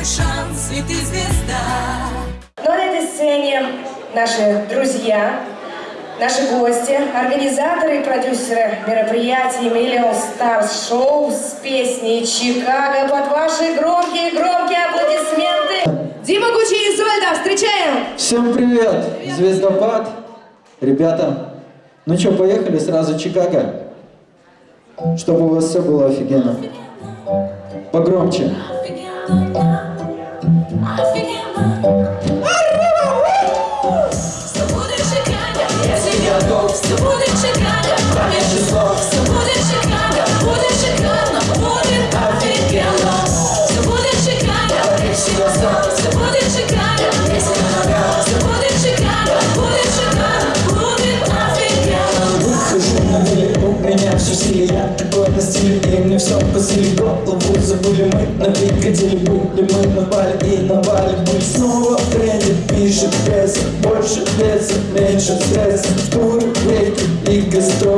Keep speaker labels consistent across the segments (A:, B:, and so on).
A: твой шанс, и ты звезда.
B: Но на этой сцене наши друзья, наши гости, организаторы и продюсеры мероприятий Million Stars Show с песней «Чикаго» под ваши громкие-громкие аплодисменты. Дима Гучи и Изольда, встречаем!
C: Всем привет! Звездопад! Ребята, ну что, поехали сразу Чикаго? Чтобы у вас все было офигенно. Погромче.
A: Офигенно, Все будет Чикаго, если готов. Все будет
D: меня все силе Я такой на стиле, и мне все по силе. Голову забыли мы, на Пикадилли Были мы. На Бали и на Бали Были. Снова в тренде, пишет пресса Больше веса, меньше стресса. Туры, реки и гастроли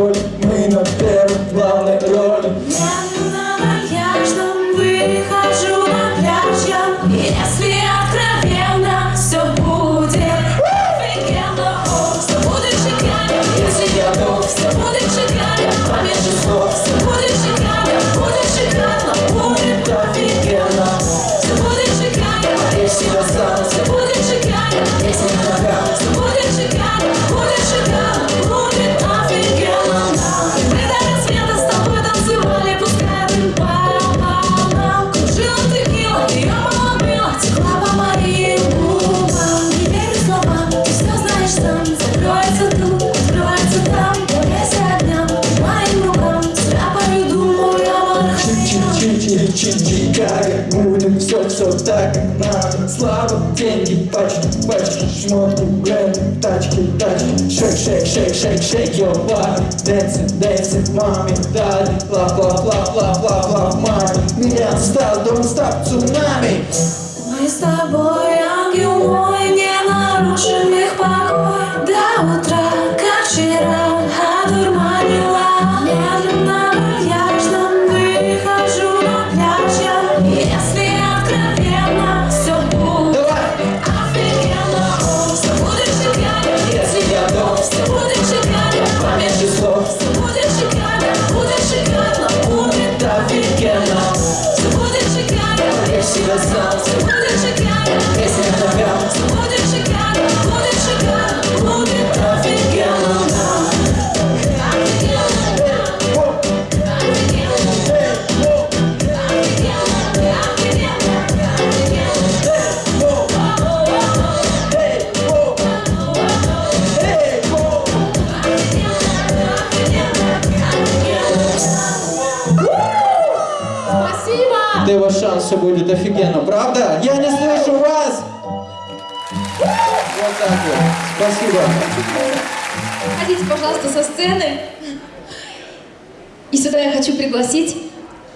A: Чикаго,
D: будем все, все так, как надо Слава, деньги, пачки, пачки Шмотки, бренды, тачки, тачки Шейк, шейк, шейк, шейк, шейк, your body Dancing, dancing, маме, дали Love, love, love, love, love, love, маме Меня стал, don't stop, цунами
A: Мы с тобой, ангел мой,
C: Ты ваш шанс, все будет офигенно, правда? Я не слышу вас! Вот так вот. Спасибо.
E: Ходите, пожалуйста, со сцены. И сюда я хочу пригласить...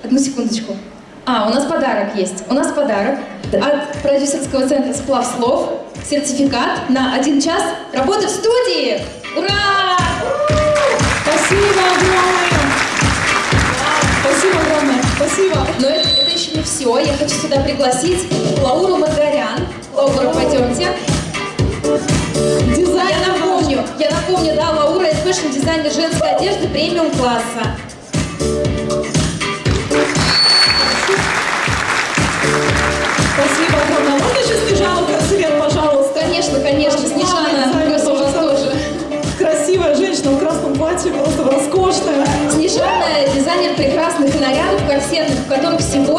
E: Одну секундочку. А, у нас подарок есть. У нас подарок от продюсерского центра «Сплав слов». Сертификат на один час работы в студии. Ура! Сюда пригласить Лауру Магарян. Лаура, пойдемте.
B: Дизайн!
E: Я напомню, я напомню, да, Лаура это fashion-дизайнер женской одежды премиум класса.
B: Спасибо огромное! Можно еще Снежану свет, пожалуйста?
E: Конечно, конечно, Снежана, просто у вас тоже.
B: Красивая женщина в красном платье, просто роскошная.
E: Снежана – дизайнер прекрасных нарядов корсетных, в которых сегодня